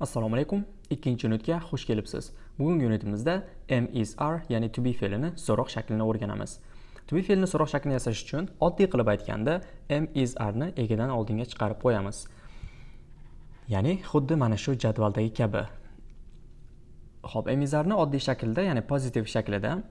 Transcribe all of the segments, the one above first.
Assalomu alaykum. Ikkinchi unitga xush kelibsiz. Bugungi unitimizda M is ya'ni to be fe'lini so'roq shaklini o'rganamiz. To be fe'lini so'roq shaklini yasash uchun oddiy qilib aytganda M is ni egidan oldinga chiqarib qo'yamiz. Ya'ni xuddi mana shu jadvaldagi kabi. Xo'p, am is ni oddiy shaklda, ya'ni pozitiv shaklida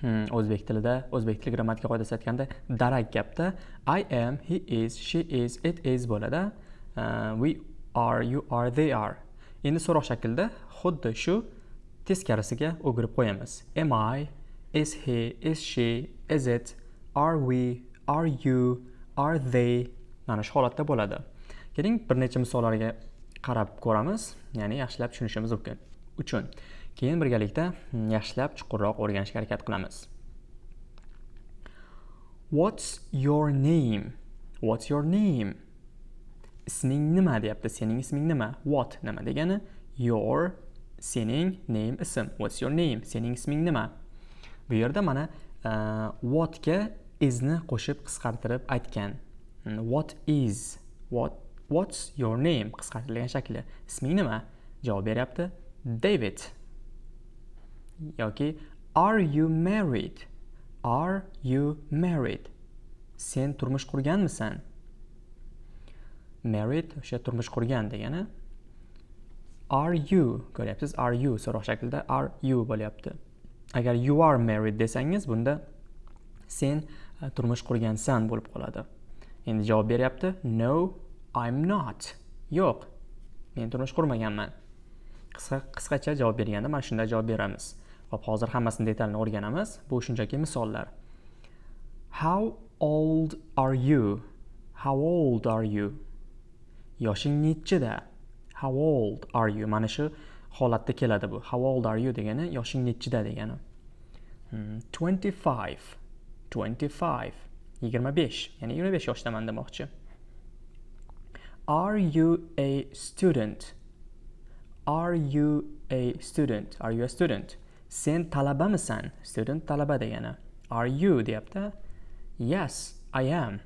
hmm, o'zbek tilida, o'zbek tili grammatika qoidasi aytganda darak gapda I am, he is, she is, it is bo'ladi. Uh, we are you are they are. Endi so'roq shaklida xuddi shu teskarisiga o'girib qo'yamiz. Am i is he is she is it are we are you are they? Mana shu holatda bo'ladi. Keling bir necha misollarga qarab ko'ramiz. Ya'ni yaxshilab tushunishimiz mumkin. Uchun. Keyin birgalikda yaxshilab chuqurroq o'rganishga harakat qilamiz. What's your name? What's your name? Isming nima deyapti sening isming nima? What nima degani? Your sening name ism. What's your name? Sening isming nima? Bu yerda mana uh, whatga isni qo'shib qisqartirib aytgan. Hmm, what is what what's your name? Qisqartirilgan shakli. Isming nima? Javob beryapti david. Yoki are you married? Are you married? Sen turmush qurganmisan? Married o'sha turmush qurgan degani. Are you ko'ryapsiz? Are you so'roq shaklida are you bo'lyapti. Agar you are married desangiz bunda sen e, turmush qurgansan bo'lib qoladi. Endi javob beryapti no i'm not. Yo'q men turmush qurmaganman. Qisqa qisqacha javob berganda mana shunday javob beramiz. Hop hozir hammasini detalini o'rganamiz. Bu shunchaki misollar. How old are you? How old are you? Yoshing nechida how old are you? Mana shu holatda keladi bu. How old are you degani yoshing nechida degani. Hmm, 25 25 25 ya'ni 25 yoshdaman demoqchi. Are you a student? Are you a student? Are you a student? Sen talabamisan? Student talaba degani. Are you? deyapti. Yes i am.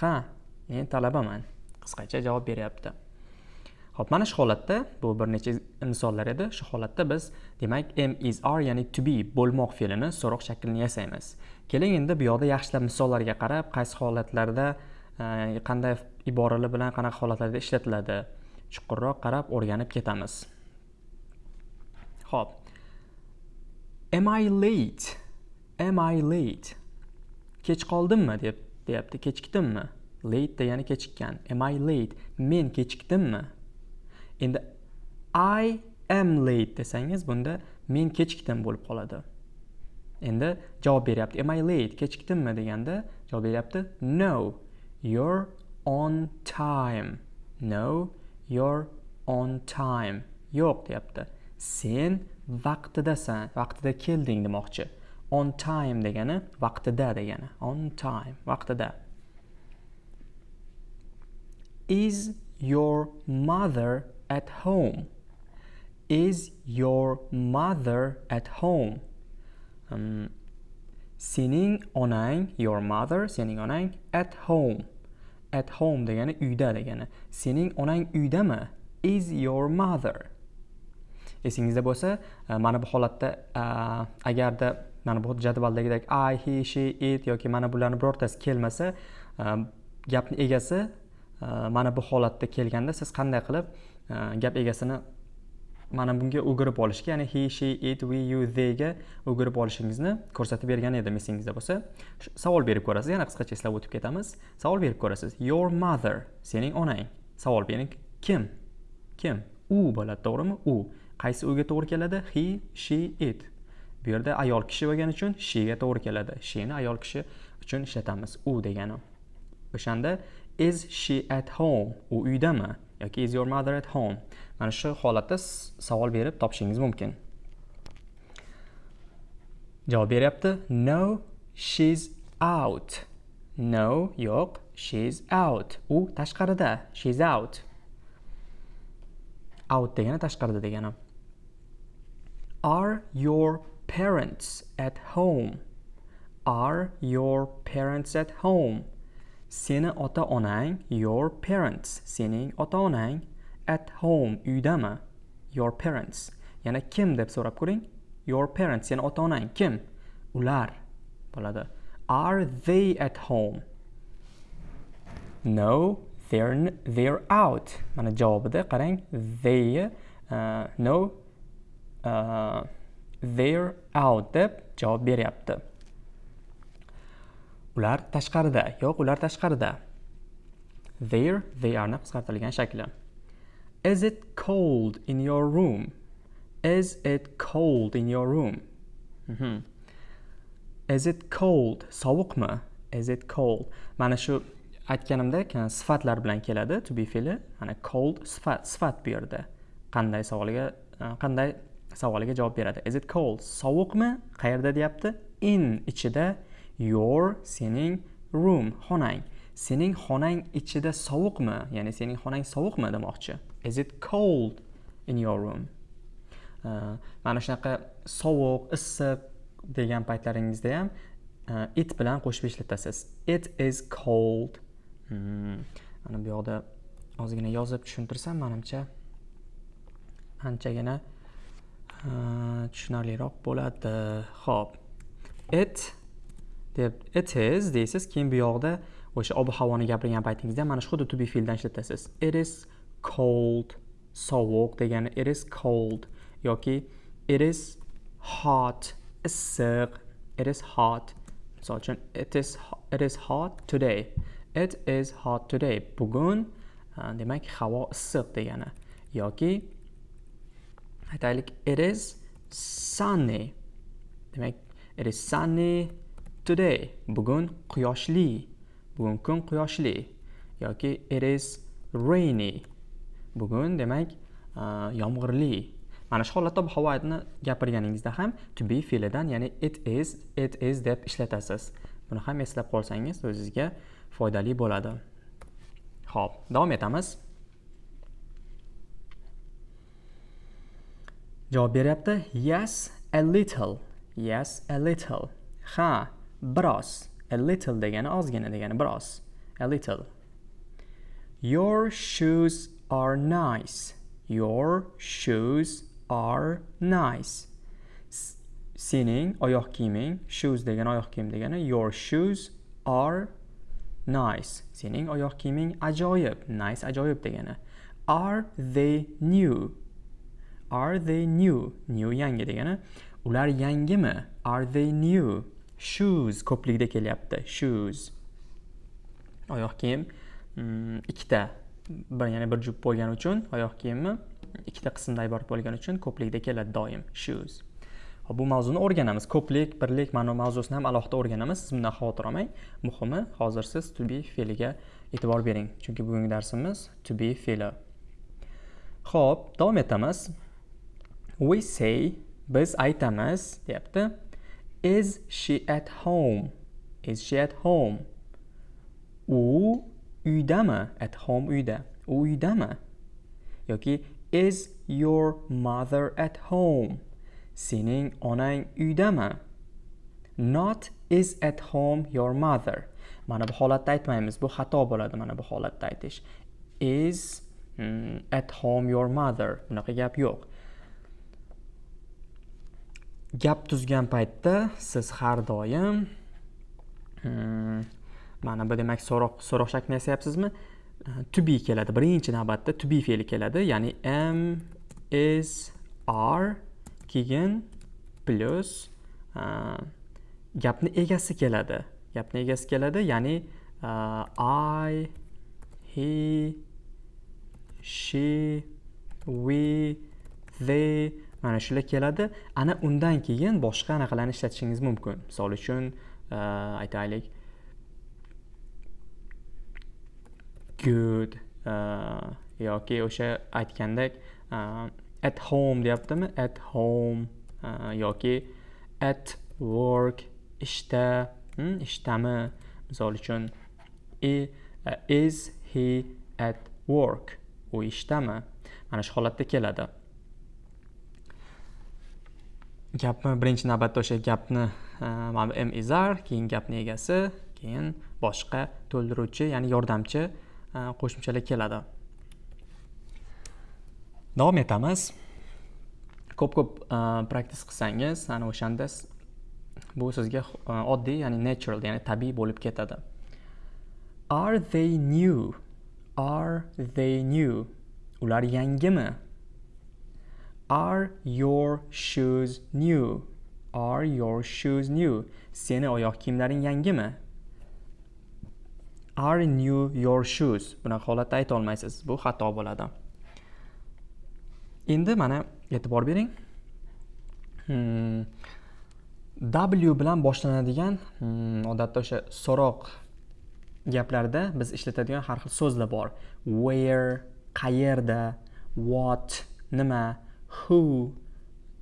Ha men talabaman. Qisqacha javob beryapti. Ho'p mana shu holatda bu bir necha misollar edi. Shu holatda biz demak am is r ya'ni to be bo'lmoq fe'lini so'roq shaklini yasaymiz. Keling endi bu yoqda yaxshilab misollarga qarab qaysi holatlarda e, qanday iboralar bilan qanaqa holatlarda ishlatiladi chuqurroq qarab o'rganib ketamiz. Ho'p. Am i late? Am i late? Kech qoldimmi? deb deyapti. Kechikdimmi? Late degani kechikkan. Am i late? Men kechikdimmi endi i am late desangiz bunda men kechikdim bo'lib qoladi. Endi javob beryapti. Am i late? Kechikdimmi deganda javob beryapti. No you're on time. No you're on time. Yo'q deyapti. Sen vaqtidasan. Vaqtida kelding demoqchi. On time degani vaqtida degani. On time vaqtida. Is your mother at home? Is your mother at home? Um, sening onang, your mother, sening onang at home. At home degani uyda degani. Sening onang uydami? Is your mother? Esingizda bo'lsa, uh, mana bu holatda uh, agarda mana bu jadvaldagidek I, he, she, it yoki mana bularni birortasi kelmasa, uh, gapni egasi mana bu holatda kelganda siz qanday qilib e, gap egasini mana bunga o'girib olishga ya'ni he she it we you theyga o'girib olishingizni ko'rsatib bergan edim esingizda bo'lsa. Savol berib ko'rasiz yana qisqacha eslab o'tib ketamiz. Savol berib ko'rasiz your mother sening onang. Savol bering kim? Kim? U bo'ladi to'g'rimi? U. Qaysi uga to'g'ri keladi? He she it. Bu yerda ayol kishi bo'lgani uchun shega to'g'ri keladi. Sheni ayol kishi uchun ishlatamiz u degani. O'shanda is she at home? U uydami? Yoki is your mother at home? Mana shu holatda savol berib topishingiz mumkin. Javob beryapti. No she's out. No yo'q she's out. U tashqarida. She's out. Out degani tashqarida degani. Are your parents at home? Are your parents at home? Seni ota onang your parents. Sening ota onang at home uydami? Your parents. Yana kim deb so'rab ko'ring. Your parents. Seni ota onang kim? Ular bo'ladi. Are they at home? No they're they're out. Mana javobida qarang. They uh, no uh, they're out deb javob beryapti. Ular tashqarida yo'q ular tashqarida. There they are ni qisqartirilgan shakli. Is it cold in your room? Is it cold in your room? Mm -hmm. is it cold? Sovuqmi? Is it cold? Mana shu aytganimdek sifatlar bilan keladi to be fe'li mana cold sifat sifat bu yerda. Qanday savolga e, qanday savoliga javob beradi? Is it cold? Sovuqmi? Qayerda deyapti? In ichida your sening room xonang. Sening xonang ichida sovuqmi? Ya'ni sening xonang sovuqmi demoqchi. Is it cold in your room? Uh, mana shunaqa sovuq issiq degan paytlaringizda ham uh, it bilan qo'shib ishlatasiz it is cold. Hmm. mana bu yoqda ozgina yozib tushuntirsam manimcha anchagina uh, tushunarliroq bo'ladi. Ho'p it deb it is deysiz keyin bu yoqda o'sha ob havoni gapirgan paytingizda mana shu xuddi to be fe'ldan ishlatasiz it is cold sovuq degani it is cold yoki it is hot issiq it is hot. Misol uchun it is it is hot today. It is hot today. Bugun demak havo issiq degani yoki aytaylik it is sunny. Demak it is sunny today bugun quyoshli. Bugun kun quyoshli. Yoki it is rainy. Bugun demak yomg'irli. Mana shu holatda ob havoni gapirganingizda ham to be fe'lidan ya'ni it is it is deb ishlatasiz. Buni ham eslab qolsangiz o'zingizga foydali bo'ladi. Ho'p davom etamiz. Javob beryapti. Yes a little. Yes a little. Ha biroz a little degani ozgina degani biroz a little. Your shoes are nice. Your shoes are nice. Sening oyoq kiyiming shoes degani oyoq kiyim degani your shoes are nice. Sening oyoq kiyiming ajoyib nice ajoyib degani. Are they new? Are they new? New yangi degani. Ular yangimi? Are they new? Shoes ko'plikda kelyapti. Shoes. Oyoq kiyim mm, ikkita bir ya'ni bir juft bo'lgani uchun oyoq kiyimmi ikkita qismdan iborat bo'lgani uchun ko'plikda keladi doim shoes. Bu mavzuni o'rganamiz. Ko'plik birlik ma'no mavzusini ham alohida o'rganamiz. Siz bundan xavotir olmang. Muhimi hozir siz to be fe'liga e'tibor bering chunki bugungi darsimiz to be fe'li. Ho'p davom etamiz. We say biz aytamiz deyapti. Is she at home? Is she at home? U uydami at home uyda. U uydami yoki is your mother at home? Sening onang uydami not is at home your mother. Mana bu holatda aytmaymiz. Bu xato bo'ladi mana bu holatda aytish. Is mm, at home your mother. Bunaqa gap yo'q. Gap tuzgan paytda siz har doim hmm, mana bu demak so'roq so'roq shaklini yasayapsizmi hmm, to be keladi. Birinchi navbatda to be fe'li keladi. Ya'ni am is are keyin plus hmm, gapni egasi keladi. Gapni egasi keladi. Ya'ni hmm, i he she we they mana shular keladi. Ana undan keyin boshqa anaqalarni ishlatishingiz mumkin. Misol uchun uh, aytaylik. Good uh, yoki o'sha aytgandek uh, at home deyaptimi? At home yoki at work ishda hmm, ishdami misol uchun is he at work? U ishdami mana shu holatda keladi. Gapni birinchi navbatda o'sha gapni e, mana bu m izar keyin gapni egasi keyin boshqa to'ldiruvchi ya'ni yordamchi e, qo'shimchalar keladi. Davom etamiz. Ko'p ko'p e, praktis qilsangiz ana o'shanda bu sizga oddiy ya'ni natural ya'ni tabiiy bo'lib ketadi. Are they new? Are they new? Ular yangimi? Are your shoes new? Are your shoes new? Seni oyoq kiyimlaring yangimi? Are new your shoes? Bunaqa holatda ayta olmaysiz. Bu xato bo'ladi. Endi mana e'tibor bering. Hmm. w bilan boshlanadigan hmm, odatda o'sha so'roq gaplarda biz ishlatadigan har xil so'zlar bor. Where qayerda what nima? Who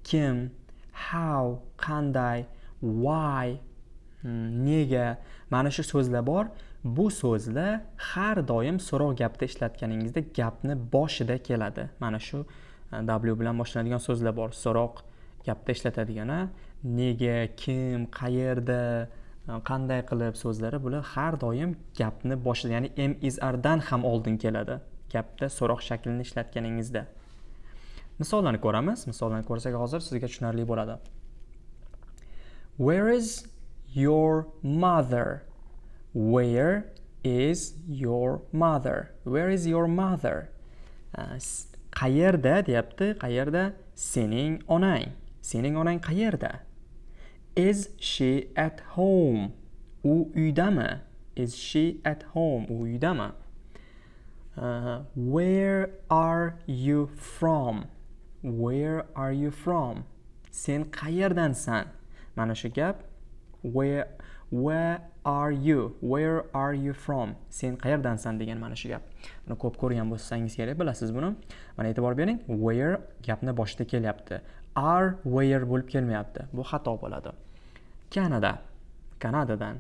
kim how qanday why hmm, nega. Mana shu so'zlar bor. Bu so'zlar har doim so'roq gapda ishlatganingizda gapni boshida keladi. Mana shu e, w bilan boshlanadigan so'zlar bor. So'roq gapda ishlatadigan nega kim qayerda e, qanday qilib so'zlari bular har doim gapni boshida ya'ni m is ardan ham oldin keladi. Gapda so'roq shaklini ishlatganingizda. Misollarni ko'ramiz. Misollarni ko'rsak hozir sizga tushunarli bo'ladi. Where is your mother? Where is your mother? Where is your mother? Uh, qayerda deyapti? Qayerda? Sening onang. Sening onang qayerda? Is she at home? U uydami is she at home? U uydami uh, where are you from? Where are you from? Sen qayerdansan? Mana shu gap where where are you? Where are you from? Sen qayerdansan degan mana shu gap. Buni ko'p ko'rgan bo'lsangiz kerak bilasiz buni. Mana e'tibor bering where gapni boshida kelyapti. Are where bo'lib kelmayapti. Bu xato bo'ladi. Kanada. Kanadadan.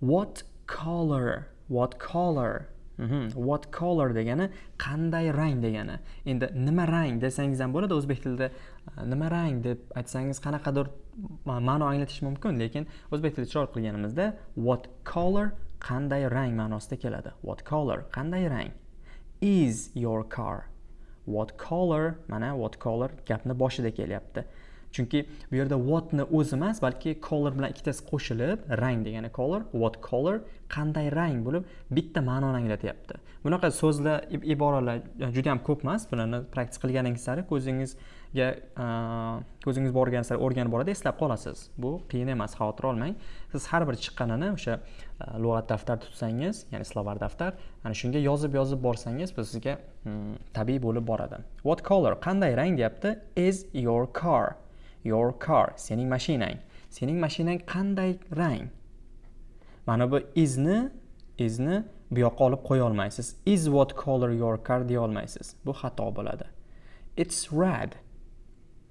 What color? What color? Mhm. what color degani? Qanday rang degani? Endi nima rang desangiz ham bo'ladi. O'zbek tilida e, nima rang deb aytsangiz qanaqadir e, ma'no anglatish mumkin lekin o'zbek tilida chiroyli qilganimizda what color qanday rang ma'nosida keladi. What color qanday rang? Is your car? What color mana what color gapni boshida kelyapti. Chunki bu yerda whatni o'zi emas balki color bilan ikkitasi qo'shilib rang degani color what color qanday rang bo'lib bitta ma'noni anglatyapti. Bunaqa so'zlar iboralar juda ham ko'p emas bularni praktik qilganingiz sari ko'zingizga ko'zingiz borgan sari o'rganib boradi eslab qolasiz. Bu qiyin emas xavotir olmang. Siz har bir chiqqanini o'sha lug'at daftar tutsangiz ya'ni slovar daftar ana shunga yozib yozib borsangiz bu sizga hmm, tabiiy bo'lib boradi. What color qanday rang deyapti? Is your car. Your car sening mashinang. Sening mashinang qanday rang? Mana bu izni izni bu yoqqa olib qo'ya olmaysiz. Is what color your car deya olmaysiz. Bu xato bo'ladi. It's red.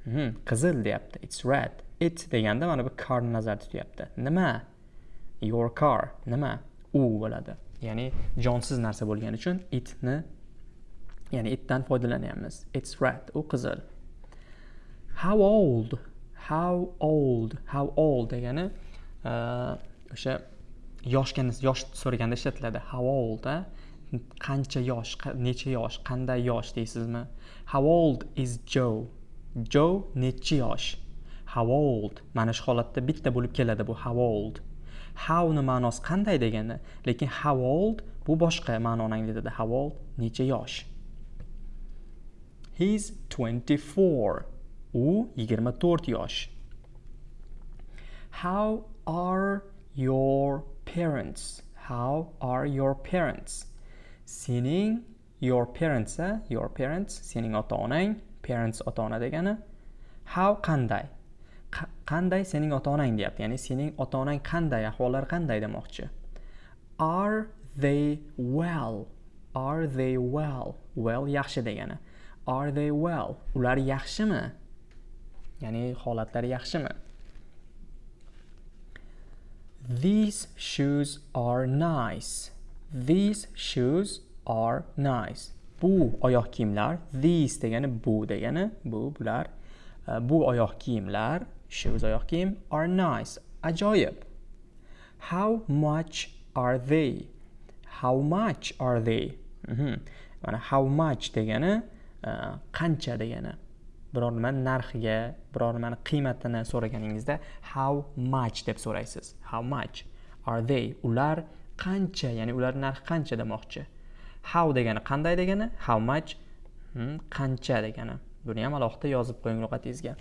Hmm, qizil deyapti. It's red. It deganda mana bu carni nazarda tutyapti. Nima? Your car. Nima? U bo'ladi. Ya'ni jonsiz narsa bo'lgani uchun itni ya'ni itdan foydalanyapmiz. It's red. U qizil. How old? How old? How old degani e, o'sha yoshga yosh so'raganda ishlatiladi. How old a? Qancha yosh necha yosh qanday yosh deysizmi? How old is joe? Joe nechi yosh? How old? Mana shu holatda bitta bo'lib keladi bu how old. Howni ma'nosi qanday degani lekin how old bu boshqa ma'noni anglatadi. How old? Necha yosh? He's 24 u 24 yosh. How are your parents? How are your parents? Sening your parents a your parents sening ota onang parents ota ona degani how qanday? Qanday sening ota onang deyapti? Ya'ni sening ota onang qanday ahvollari qanday demoqchi? Are they well? Are they well? Well yaxshi degani. Are they well? Ular yaxshimi? Ya'ni holatlari yaxshimi? These shoes are nice. These shoes are nice. Bu oyoq kiyimlar these degani bu degani bu bular e, bu oyoq kiyimlar shoes oyoq kiyim are nice. Ajoyib. How much are they? How much are they? Mm -hmm. mana how much degani e, qancha degani. Biror nimani narxiga biror nimani qiymatini so'raganingizda how much deb so'raysiz. How much? Are they? Ular qancha? Ya'ni ular narxi qancha demoqchi? How degani qanday degani? How much? Hmm, qancha degani. Buni ham alohida yozib qo'ying ro'yxatingizga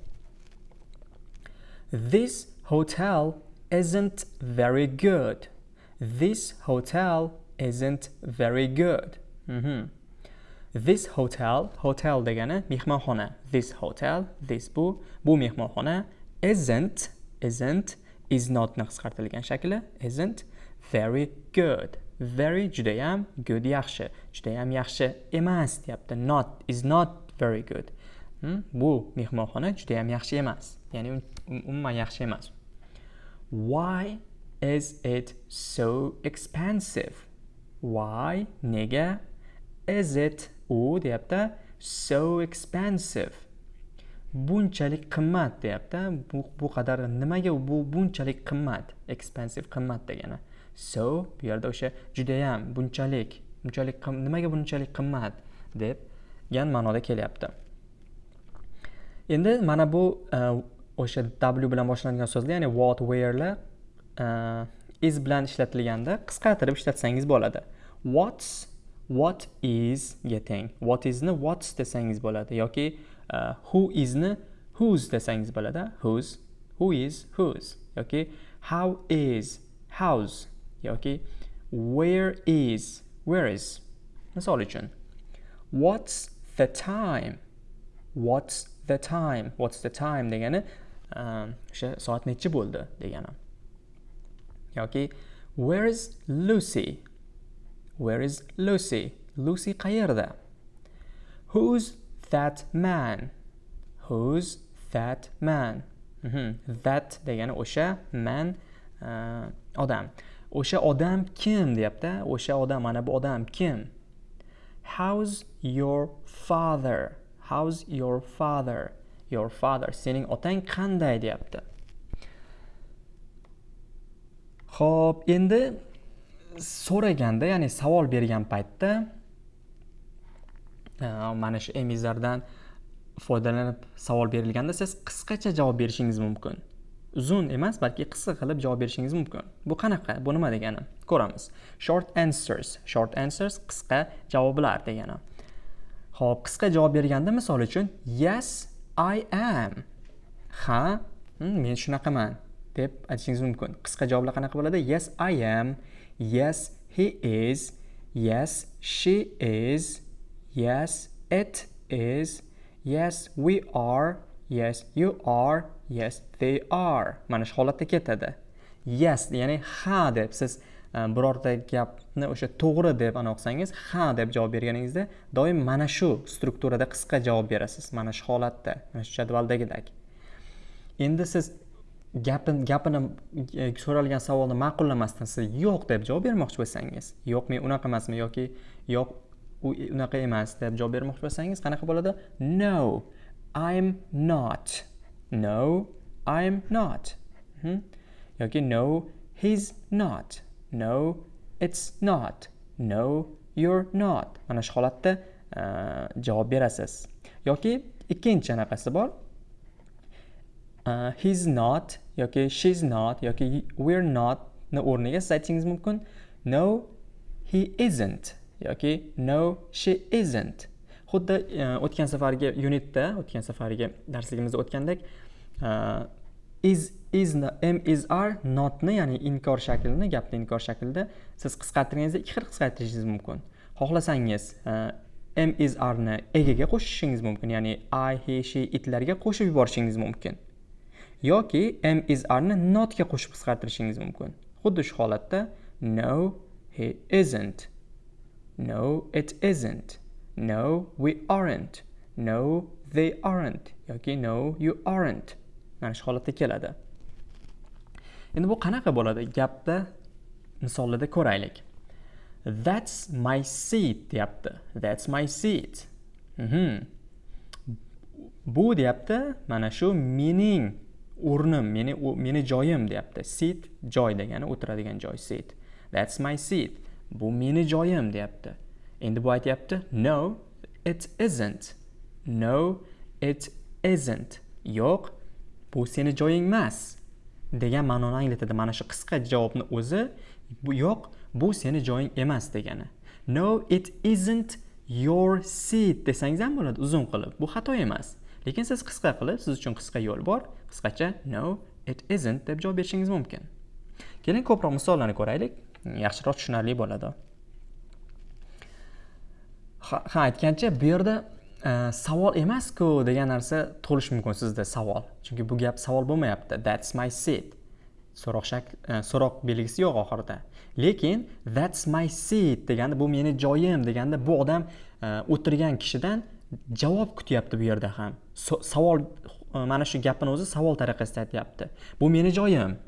this hotel isn't very good. This hotel isn't very good. Mm -hmm. This hotel hotel degani mehmonxona. This hotel this bu bu mehmonxona isn't isn't is notni qisqartirilgan shakli isn't very good. Very judayam good yaxshi. Judayam yaxshi emas deyapti. Not is not very good. Hmm? bu mehmonxona judayam yaxshi emas. Ya'ni um, umuman yaxshi emas. Why is it so expensive? Why nega is it u deyapti so expensive. Bunchalik qimmat deyapti. Bu, bu qadar nimaga bu bunchalik qimmat expensive qimmat degani. So bu yerda o'sha judayam bunchalik bunchalik nimaga bunchalik qimmat deb degan ma'noda kelyapti. Endi mana bu e, o'sha w bilan boshlanadigan so'zlar ya'ni what wherelar e, is bilan ishlatilganda qisqartirib ishlatsangiz bo'ladi. What's what is getting what isni what's desangiz bo'ladi yoki uh, who isni whose desangiz bo'ladi whose who is whose yoki how is how's yoki where is where is misol uchun what's the time what's the time what's the time degani um, o'sha um, soat nechi bo'ldi degani yoki where is lucy Where is Lucy? Lucy qayerda? Who's that man? Who's that man? Mm -hmm. That degani o'sha man uh, odam. O'sha odam kim deyapti? O'sha odam mana bu odam kim? How's your father? How's your father? Your father. Sening otang qanday deyapti? Xo'p, endi so'raganda ya'ni savol bergan paytda e, mana shu emizlardan foydalanib savol berilganda siz qisqacha javob berishingiz mumkin. Uzun emas balki qisqa qilib javob berishingiz mumkin. Bu qanaqa? Bu nima degani? Ko'ramiz. Short answers. Short answers qisqa javoblar degani. Ho'p qisqa javob berganda misol uchun yes i am. Ha hmm, men shunaqaman deb aytishingiz mumkin. Qisqa javoblar qanaqa bo'ladi? Yes i am. Yes, he is. Yes, she is. Yes, it is. Yes, we are. Yes, you are. Yes, they are. Mana shu holatda ketadi. Yes, ya'ni ha deb siz e, birorta gapni o'sha to'g'ri deb ana qilsangiz ha deb javob berganingizda doim mana shu strukturada qisqa javob berasiz mana shu holatda mana shu jadvaldagidek endi siz gapini gapini so'ralgan savolni ma'qullamasdan siz yo'q deb javob bermoqchi bo'lsangiz yo'q men unaqa emasman yoki yo'q u e, unaqa emas deb javob bermoqchi bo'lsangiz qanaqa bo'ladi? No i'm not. No i'm not. Hmm? yoki no he's not. No it's not. No you're not. Mana shu holatda uh, javob berasiz. Yoki ikkinchi anaqasi bor. Uh, he's not yoki she's not yoki we're not ni o'rniga siz aytishingiz mumkin. No he isn't yoki no she isn't. Xuddi uh, o'tgan safargi unitda o'tgan safargi darsligimizda o'tgandek uh, is is m is are notni ya'ni inkor shaklini gapni inkor shaklida siz qisqartirganingizda ikki xil qisqartirishingiz mumkin. Xohlasangiz uh, m is arni egaga qo'shishingiz mumkin ya'ni i he she itlarga qo'shib yuborishingiz mumkin. Yoki m is arni notga qo'shib qisqartirishingiz mumkin. Xuddi shu holatda no he isn't. No it isn't. No we aren't. No they aren't. Yoki no you aren't. Mana shu holatda keladi. Endi bu qanaqa bo'ladi? Gapda misollarda ko'raylik. That's my seat deyapti. That's my seat. Mm -hmm. bu deyapti mana shu mening o'rnim meni meni joyim deyapti. Sit joy degani o'tiradigan joy sit. That's my seat. Bu meni joyim deyapti. Endi bu aytyapti no it isn't. No it isn't. Yo'q bu seni joying emas degan ma'noni anglatadi. Mana shu qisqa javobni o'zi bu yo'q bu seni joying emas degani. No it isn't your seat desangiz ham bo'ladi uzun qilib. Bu xato emas. Lekin siz qisqa qilib siz uchun qisqa yo'l bor. Qisqacha no it isn't deb javob berishingiz mumkin. Keling ko'proq misollarni ko'raylik. Yaxshiroq tushunarli bo'ladi. Ha aytgancha bu yerda e, savol emas-ku degan narsa to'lish mumkin sizda savol. Chunki bu gap savol bo'lmayapti. That's my seat. So'roq shakl e, so'roq belgisi yo'q oxirida. Lekin that's my seat deganda bu meni joyim deganda bu odam e, o'tirgan kishidan javob kutyapti bu yerda ham. Savol e, mana shu gapini o'zi savol tariqasida aytyapti. Bu meni joyim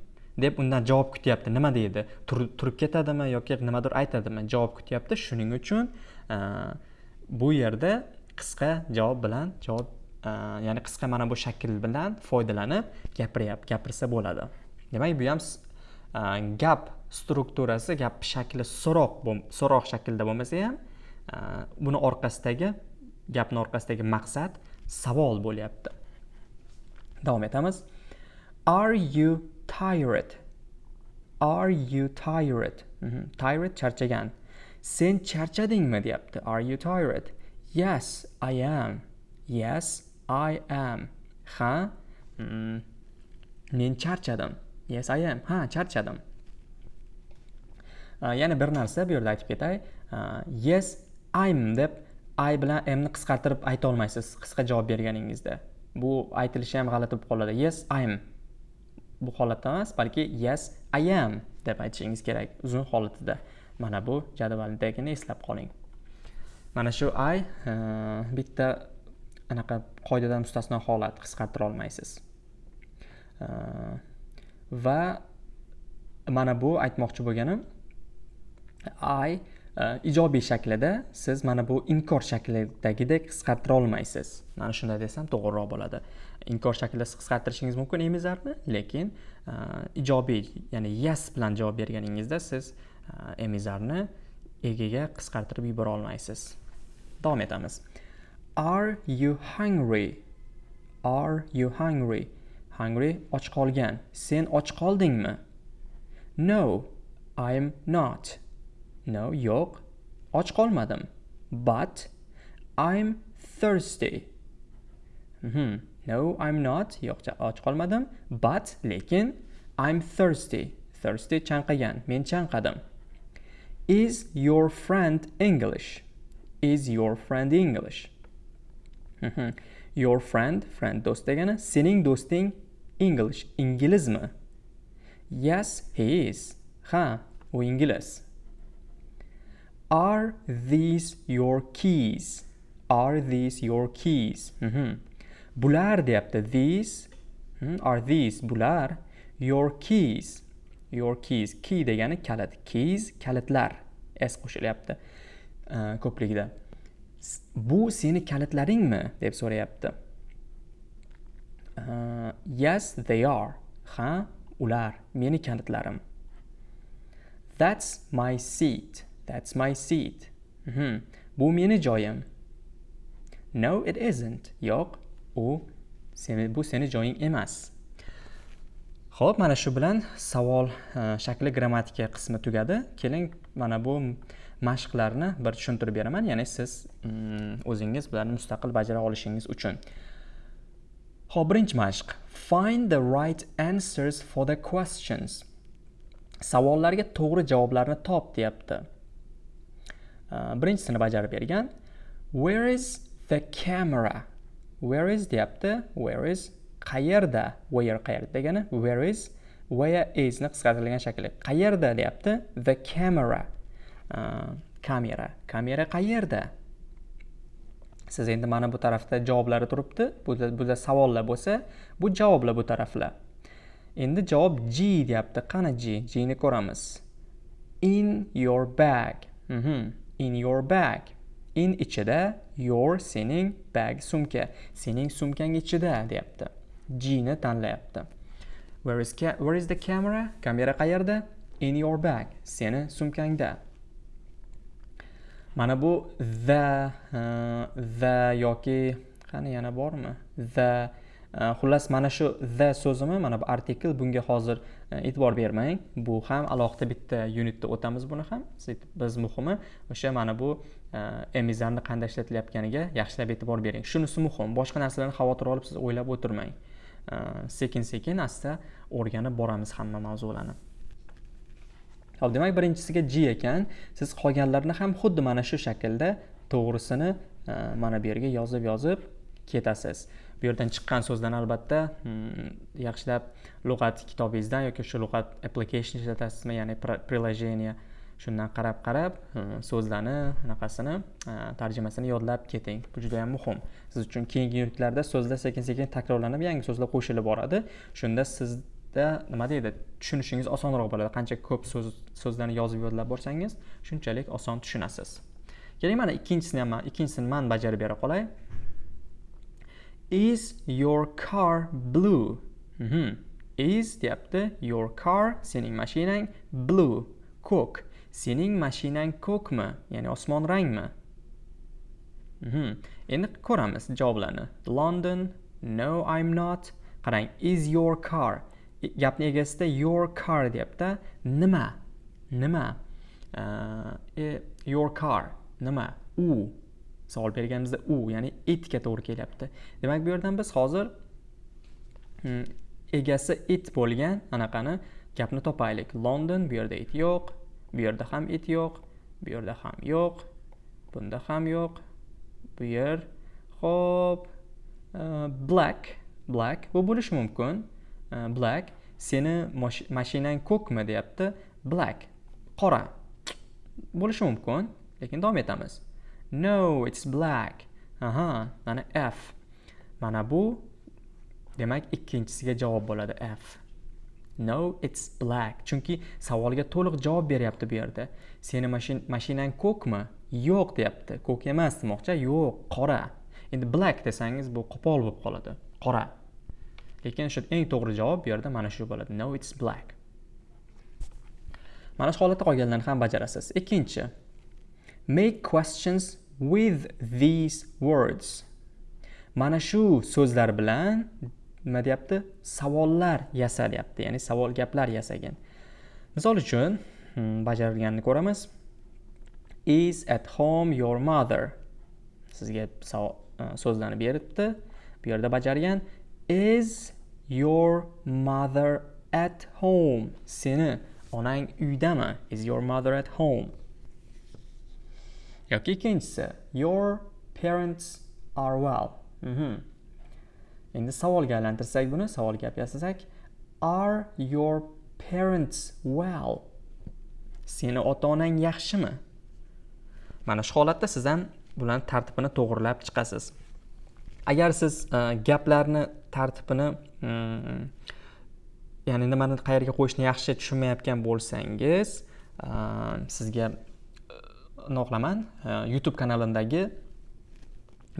deb undan javob kutyapti. Nima deydi? Turib ketadimi yoki nimadir aytadimi? Javob kutyapti. Shuning uchun e, bu yerda qisqa javob bilan javob e, ya'ni qisqa mana bu shakl bilan foydalanib gapiryapti gapirsa bo'ladi. Demak bu ham gap strukturasi gap shakli so'roq so'roq shaklda bo'lmasa ham buni orqasidagi gapni orqasidagi maqsad savol bo'lyapti. Davom etamiz. Are you tired? Are you tired? Mm -hmm. tired charchagan. Sen charchadingmi? deyapti. Are you tired? Yes i am. Yes i am. Ha? Mm, men charchadim. Yes i am. Ha charchadim. Uh, yana bir narsa bu yerda aytib ketay. Uh, yes i'm deb i bilan mni qisqartirib ayta olmaysiz qisqa javob berganingizda. Bu aytilishi ham g'alati bo'lib qoladi yes i'm bu holatda emas balki yes i am deb aytishingiz kerak uzun holatida mana bu jadvaldagini eslab qoling. Mana shu i bitta anaqa qoidadan mustasno holat qisqartira olmaysiz. Va mana bu aytmoqchi bo'lganim i Э, ijobiy shaklida siz mana bu inkor shaklidagidek qisqartira olmaysiz. Mana shunday desam to'g'riroq bo'ladi. Inkor shaklida qisqartirishingiz mumkin emizarni lekin e, ijobiy ya'ni yes bilan javob berganingizda siz e, emizarni egiga qisqartirib yubora olmaysiz. Davom etamiz. Are you hungry? Are you hungry? Hungry och qolgan. Sen och qoldingmi? No i'm not. No yo'q och qolmadim but i'm thirsty mm -hmm. no i'm not yo'q och qolmadim but lekin i'm thirsty thirsty chanqagan men chanqadim Is your friend English? Is your friend English? Mhm. your friend, friend do'st degani, sening do'sting English, inglizmi? Yes, he is. Ha, u ingliz. Are these your keys? Are these your keys? Bular deyapti. These are these bular your keys. Your keys. Key degani kalit keys kalitlar s qo'shilyapti ko'pligida bu seni kalitlaringmi deb so'rayapti uh, yes they are. Ha ular. Meni kalitlarim that's my seat that's my seat mm -hmm. bu meni joyim no it isn't yo'q u seni bu seni joying emas Xo'p, mana shu bilan savol e, shakli grammatika qismi tugadi. Keling, mana bu mashqlarni bir tushuntirib beraman, ya'ni siz mm, o'zingiz bularni mustaqil bajara olishingiz uchun. Xo'p, birinchi mashq. Find the right answers for the questions. Savollarga to'g'ri javoblarni top, deyapti. Э, Birinchisini bajarib bergan. Where is the camera? Where is deyapti. Where is qayerda? Where er qayerda degani where is where is ni qisqartirilgan shakli. Qayerda deyapti? The camera. Uh, kamera. Kamera qayerda? Siz endi mana bu tarafda javoblari turibdi. Buda savollar bo'lsa bu javoblar bu taraflar. Endi javob g deyapti. Qani g? G ni ko'ramiz. In your bag. Mm -hmm. In your bag in ichida your sening bag sumka sening sumkang ichida deyapti G ni tanlayapti. Where is, where is the camera? Kamera qayerda? In your bag. Seni sumkangda. Mana bu the uh, the yoki qani yana bormi the Э, xullas mana shu the so'zimi mana bu artikl bunga hozir e, e'tibor bermang. Bu ham alohida bitta unitda o'tamiz buni ham. Biz muhimi o'sha mana bu e, emizarni qanday ishlatilayotganiga yaxshilab e'tibor bering. Shunisi muhim boshqa narsalarni xavotir olib siz o'ylab o'tirmang. E, sekin sekin asta o'rganib boramiz hamma mavzularni. Hop demak birinchisiga g ekan. Siz qolganlarni ham xuddi mana shu shaklda to'g'risini mana bu yerga yozib yozib ketasiz. Bu yerdan chiqqan so'zlarni albatta hmm, yaxshilab lug'at kitobingizdan yoki shu lug'at application ishlatasizmi ya'ni приложение shundan qarab qarab hmm, so'zlarni anaqasini tarjimasini yodlab keting. Bu juda yam muhim. Siz uchun keyingi yurtlarda so'zlar sekin sekin takrorlanib yangi so'zlar qo'shilib boradi. Shunda sizda nima deydi? Tushunishingiz osonroq bo'ladi. Qancha ko'p so'z so'zlarni yozib yodlab borsangiz shunchalik oson tushunasiz. Keling mana ikkinchisini ham ikkinchisini man bajarib bera qolay is your car blue? Mm -hmm. is deyapti. Your car sening mashinang blue. Ko'k. Sening mashinang ko'kmi? Ya'ni osmon rangmi? Mm -hmm. endi ko'ramiz javoblarni. London no i'm not. Qarang is your car? E, gapni egasida your car deyapti. Nima? Nima? Uh, your car. Nima? U. savol berganimizda u ya'ni itga to'g'ri kelyapti. Demak bu yerdan biz hozir hmm, egasi it bo'lgan anaqani gapni topaylik. London bu yerda it yo'q bu yerda ham it yo'q bu yerda ham yo'q bunda ham yo'q. Bu yer ho'p e, black black bu bo'lishi mumkin. E, black seni mashinang ko'kmi deyapti. Black qora bo'lishi mumkin lekin davom etamiz. No it's black. Aha mana f. Mana bu demak ikkinchisiga javob bo'ladi f. No it's black. Chunki savolga to'liq javob beryapti bu yerda. Seni mashinang ko'kmi? Yo'q deyapti. Ko'k emas demoqchi. Yo'q qora. Endi black desangiz bu qo'pol bo'lib qoladi. Qora. Lekin shu eng to'g'ri javob bu yerda mana shu bo'ladi. No it's black. Mana shu holatda qolganlarni ham bajarasiz. Ikkinchi. Make questions with these words. Mana shu so'zlar bilan nima deyapti? Savollar yasa deyapti ya'ni savol gaplar yasagin misol uchun hmm, bajarilganini ko'ramiz. Is at home your mother? Sizga e, so'zlarni beribdi bu yerda bajargan is your mother at home? Seni onang uydami? Is your mother at home? Yoki ikkinchisi your parents are well. Mm -hmm. endi savolga aylantirsak buni savol gap yasasak are your parents well? Seni ota onang yaxshimi? Mana shu holatda siz ham bularni tartibini to'g'irlab chiqasiz. Agar siz uh, gaplarni tartibini um, ya'ni nimani qayerga qo'yishni yaxshi tushunmayotgan bo'lsangiz uh, sizga qilaman youtube kanalimdagi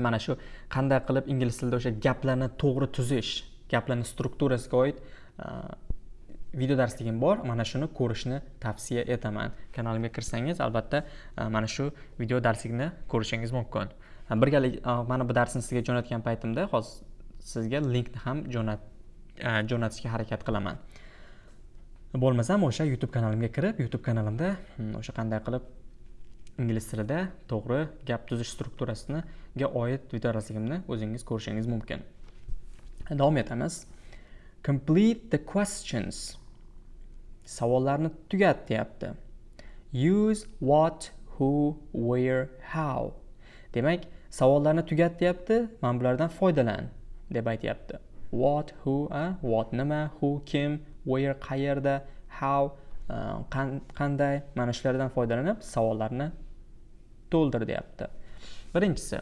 mana shu qanday qilib ingliz tilida o'sha gaplarni to'g'ri tuzish gaplarni strukturasiga oid video darsligim bor. Mana shuni ko'rishni tavsiya etaman. Kanalimga kirsangiz albatta mana shu video darslikni ko'rishingiz mumkin. Birgalik e, mana bu darsni sizga jo'natgan paytimda hozir sizga linkni ham jo'nat e, jo'natishga harakat qilaman. Bo'lmasam o'sha youtube kanalimga kirib youtube kanalimda hmm, o'sha qanday qilib ingliz tilida to'g'ri gap tuzish strukturasiga oid videodarsligimni o'zingiz ko'rishingiz mumkin. Davom etamiz. Complete the questions. Savollarni tugat deyapti use what who where how. Demak savollarni tugat deyapti mana bulardan foydalan deb aytyapti. What who a what nima who kim where qayerda how uh, qanday mana shulardan foydalanib savollarni to'ldir deyapti birinchisi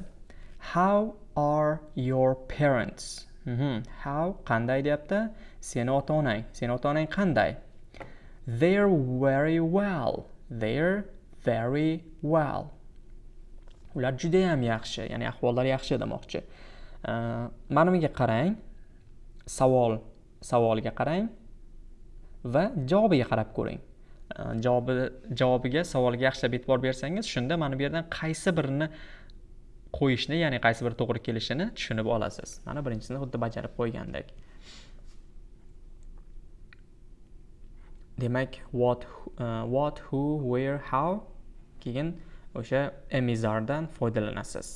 how are your parents? Mm -hmm. how qanday deyapti? Seni ota onang seni ota onang qanday? They're very well. They're very well. Ular judayam yaxshi ya'ni ahvollari yaxshi demoqchi. Uh, mana bunga qarang savol savoliga qarang va javobiga qarab ko'ring. Э, javobi javobiga savolga yaxshilab e'tibor bersangiz shunda mana bu yerdan qaysi birini qo'yishni ya'ni qaysi biri to'g'ri kelishini tushunib olasiz. Mana birinchisini xuddi bajarib qo'ygandek demak what uh, what who where how keyin o'sha emizardan foydalanasiz.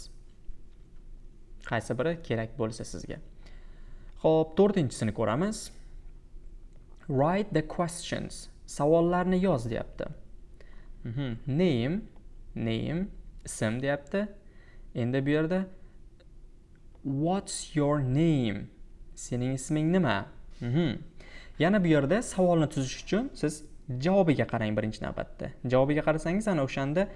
Qaysi biri kerak bo'lsa sizga. Ho'p to'rtinchisini ko'ramiz. Write the questions. Savollarni yoz deyapti. Mhm. name name ism deyapti. Endi bu yerda what's your name? Sening isming nima? Mhm. yana bu yerda savolni tuzish uchun siz javobiga qarang birinchi navbatda. Javobiga qarasangiz ana o'shanda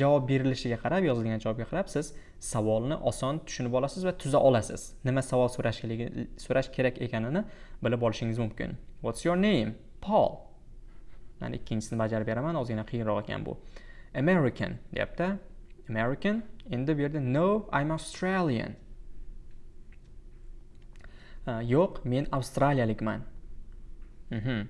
javob berilishiga qarab yozilgan javobga qarab siz savolni oson tushunib olasiz va tuza olasiz. Nima savol so'rashligini so'rash kerak ekanini bilib olishingiz mumkin. What's your name? Paul mana ikkinchisini bajarib beraman ozgina qiyinroq ekan bu. American deyapti. American endi bu yerda no i'm australian. Yo'q men avstraliyalikman. Mhm.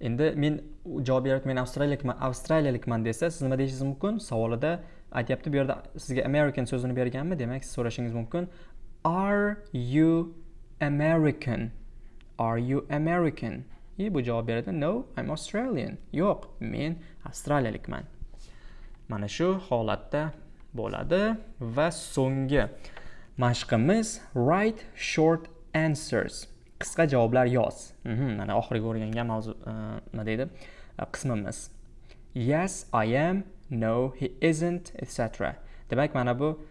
endi men javob beryapti men avstraliyalikman avstraliyalikman desa siz nima deyishingiz mumkin? Savolida aytyapti bu yerda sizga american so'zini berganmi? Demak siz so'rashingiz mumkin. Are you american? Are you american? И bu javob beradi no i'm australian. Yo'q men avstraliyalikman. Mana shu holatda bo'ladi va so'nggi mashqimiz write short answers. Qisqa javoblar yoz. Mhm, mana oxirgi o'rgangan mavzu e, nima deydi? E, qismimiz. Yes i am. No he isn't etc demak mana bu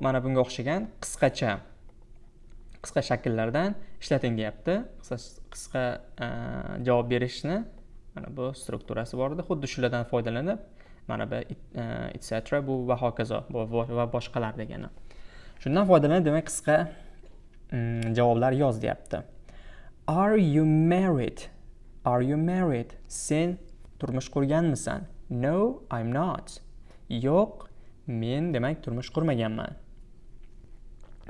mana bunga o'xshagan qisqacha qisqa shakllardan ishlating deyapti qisqa e, javob berishni mana bu strukturasi bor edi. Xuddi shulardan foydalanib mana bu etc e, bu va hokazo va boshqalar degani. Shundan foydalanib demak qisqa mm, javoblar yoz deyapti. Are you married? Are you married? Sen turmush qurganmisan? No i'm not. Yo'q men demak turmush qurmaganman.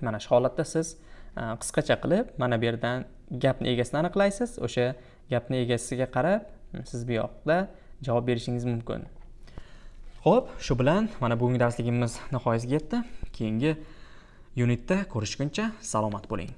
Mana shu holatda siz Э, qisqacha qilib mana bu yerdan gapni egasini aniqlaysiz. O'sha gapni egasiga qarab hmm, siz bu yoqda javob berishingiz mumkin. Ho'p shu bilan mana bugungi darsligimiz nihoyasiga yetdi. Keyingi unitda ko'rishguncha salomat bo'ling.